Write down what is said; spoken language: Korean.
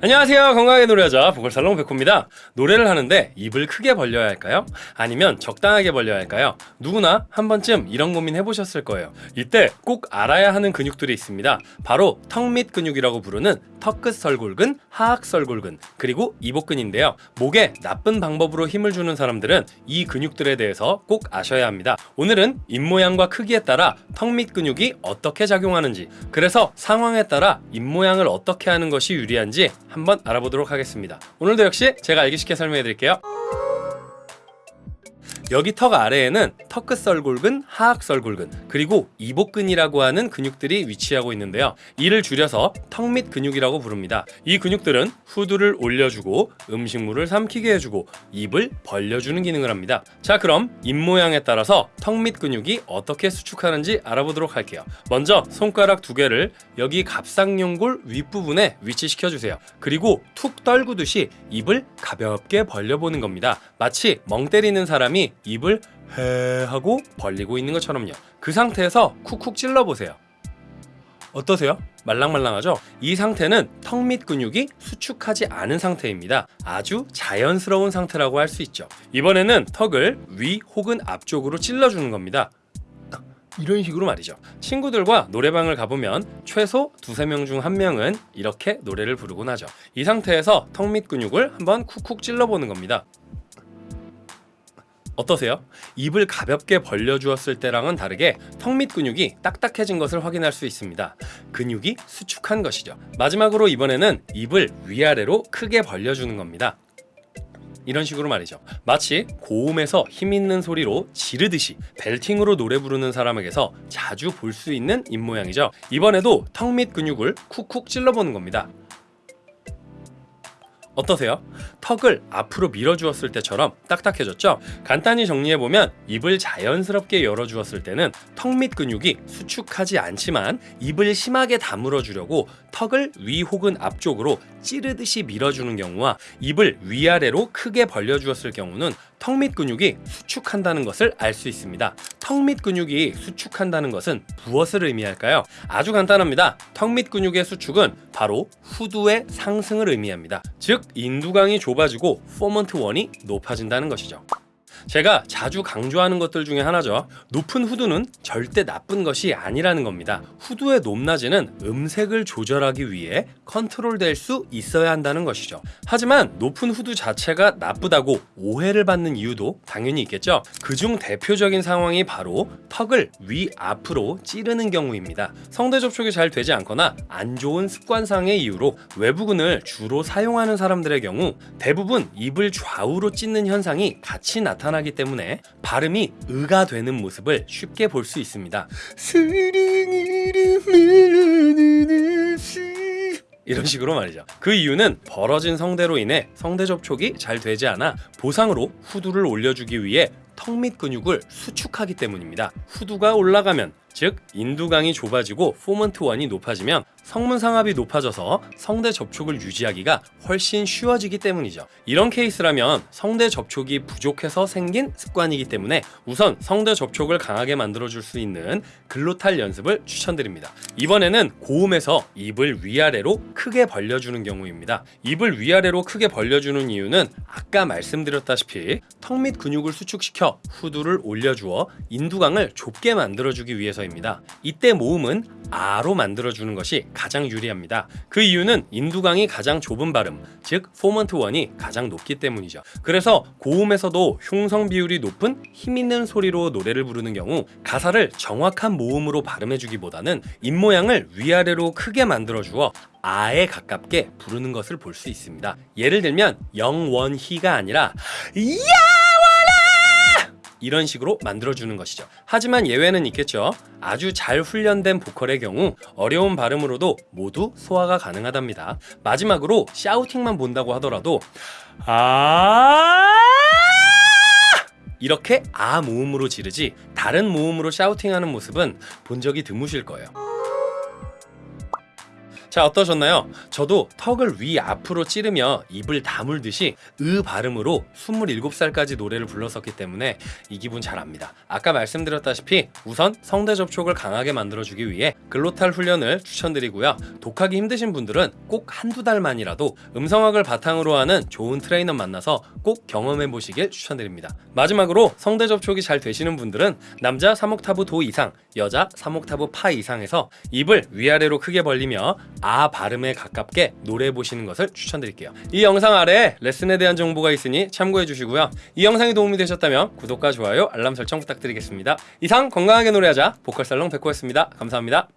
안녕하세요. 건강하게 노래하자 보컬살롱 백호입니다. 노래를 하는데 입을 크게 벌려야 할까요? 아니면 적당하게 벌려야 할까요? 누구나 한 번쯤 이런 고민 해보셨을 거예요. 이때 꼭 알아야 하는 근육들이 있습니다. 바로 턱 밑 근육이라고 부르는 턱끝 설골근, 하악 설골근 그리고 이복근인데요. 목에 나쁜 방법으로 힘을 주는 사람들은 이 근육들에 대해서 꼭 아셔야 합니다. 오늘은 입모양과 크기에 따라 턱 밑 근육이 어떻게 작용하는지 그래서 상황에 따라 입모양을 어떻게 하는 것이 유리한지 한번 알아보도록 하겠습니다. 오늘도 역시 제가 알기 쉽게 설명해 드릴게요 여기 턱 아래에는 턱끝 설골근, 하악 설골근, 그리고 이복근이라고 하는 근육들이 위치하고 있는데요. 이를 줄여서 턱 밑 근육이라고 부릅니다. 이 근육들은 후두를 올려주고 음식물을 삼키게 해주고 입을 벌려주는 기능을 합니다. 자 그럼 입 모양에 따라서 턱 밑 근육이 어떻게 수축하는지 알아보도록 할게요. 먼저 손가락 두 개를 여기 갑상용골 윗부분에 위치시켜 주세요. 그리고 툭 떨구듯이 입을 가볍게 벌려보는 겁니다. 마치 멍 때리는 사람이 입을 해 하고 벌리고 있는 것처럼요. 그 상태에서 쿡쿡 찔러보세요. 어떠세요? 말랑말랑하죠? 이 상태는 턱 밑 근육이 수축하지 않은 상태입니다. 아주 자연스러운 상태라고 할 수 있죠. 이번에는 턱을 위 혹은 앞쪽으로 찔러주는 겁니다. 이런 식으로 말이죠. 친구들과 노래방을 가보면 최소 두세 명 중 한 명은 이렇게 노래를 부르곤 하죠. 이 상태에서 턱 밑 근육을 한번 쿡쿡 찔러보는 겁니다. 어떠세요? 입을 가볍게 벌려주었을 때랑은 다르게 턱 밑 근육이 딱딱해진 것을 확인할 수 있습니다. 근육이 수축한 것이죠. 마지막으로 이번에는 입을 위아래로 크게 벌려주는 겁니다. 이런 식으로 말이죠. 마치 고음에서 힘있는 소리로 지르듯이 벨팅으로 노래 부르는 사람에게서 자주 볼 수 있는 입모양이죠. 이번에도 턱 밑 근육을 쿡쿡 찔러보는 겁니다. 어떠세요? 턱을 앞으로 밀어주었을 때처럼 딱딱해졌죠? 간단히 정리해보면 입을 자연스럽게 열어주었을 때는 턱 밑 근육이 수축하지 않지만 입을 심하게 다물어 주려고 턱을 위 혹은 앞쪽으로 찌르듯이 밀어주는 경우와 입을 위아래로 크게 벌려주었을 경우는 턱 밑 근육이 수축한다는 것을 알 수 있습니다. 턱 밑 근육이 수축한다는 것은 무엇을 의미할까요? 아주 간단합니다. 턱 밑 근육의 수축은 바로 후두의 상승을 의미합니다. 즉 인두강이 좁아지고 formant one이 높아진다는 것이죠. 제가 자주 강조하는 것들 중에 하나죠. 높은 후두는 절대 나쁜 것이 아니라는 겁니다. 후두의 높낮이는 음색을 조절하기 위해 컨트롤 될 수 있어야 한다는 것이죠. 하지만 높은 후두 자체가 나쁘다고 오해를 받는 이유도 당연히 있겠죠. 그중 대표적인 상황이 바로 턱을 위 앞으로 찌르는 경우입니다. 성대 접촉이 잘 되지 않거나 안 좋은 습관상의 이유로 외부근을 주로 사용하는 사람들의 경우 대부분 입을 좌우로 찢는 현상이 같이 나타나 나타나기 때문에 발음이 의가 되는 모습을 쉽게 볼 수 있습니다. 이런 식으로 말이죠. 그 이유는 벌어진 성대로 인해 성대 접촉이 잘 되지 않아 보상으로 후두를 올려주기 위해 턱 밑 근육을 수축하기 때문입니다. 후두가 올라가면 즉 인두강이 좁아지고 formant one이 높아지면 성문 상압이 높아져서 성대 접촉을 유지하기가 훨씬 쉬워지기 때문이죠. 이런 케이스라면 성대 접촉이 부족해서 생긴 습관이기 때문에 우선 성대 접촉을 강하게 만들어줄 수 있는 glottal 연습을 추천드립니다. 이번에는 고음에서 입을 위아래로 크게 벌려주는 경우입니다. 입을 위아래로 크게 벌려주는 이유는 아까 말씀드렸다시피 턱 밑 근육을 수축시켜 후두를 올려주어 인두강을 좁게 만들어주기 위해서입니다. 이때 모음은 아로 만들어주는 것이 가장 유리합니다. 그 이유는 인두강이 가장 좁은 발음, 즉 formant one이 가장 높기 때문이죠. 그래서 고음에서도 흉성 비율이 높은 힘있는 소리로 노래를 부르는 경우 가사를 정확한 모음으로 발음해주기보다는 입모양을 위아래로 크게 만들어주어 아에 가깝게 부르는 것을 볼 수 있습니다. 예를 들면 영원희가 아니라 야와라 이런 식으로 만들어주는 것이죠. 하지만 예외는 있겠죠. 아주 잘 훈련된 보컬의 경우 어려운 발음으로도 모두 소화가 가능하답니다. 마지막으로 샤우팅만 본다고 하더라도 아 이렇게 아 모음으로 지르지 다른 모음으로 샤우팅하는 모습은 본 적이 드무실 거예요. 자 어떠셨나요? 저도 턱을 위 앞으로 찌르며 입을 다물듯이 으 발음으로 27살까지 노래를 불렀었기 때문에 이 기분 잘 압니다. 아까 말씀드렸다시피 우선 성대 접촉을 강하게 만들어주기 위해 glottal 훈련을 추천드리고요. 독학하기 힘드신 분들은 꼭 한두 달만이라도 음성학을 바탕으로 하는 좋은 트레이너 만나서 꼭 경험해 보시길 추천드립니다. 마지막으로 성대 접촉이 잘 되시는 분들은 남자 3옥타브 도 이상, 여자 3옥타브 파 이상에서 입을 위아래로 크게 벌리며 아 발음에 가깝게 노래해 보시는 것을 추천드릴게요. 이 영상 아래에 레슨에 대한 정보가 있으니 참고해 주시고요. 이 영상이 도움이 되셨다면 구독과 좋아요, 알람 설정 부탁드리겠습니다. 이상 건강하게 노래하자 보컬살롱 백호였습니다. 감사합니다.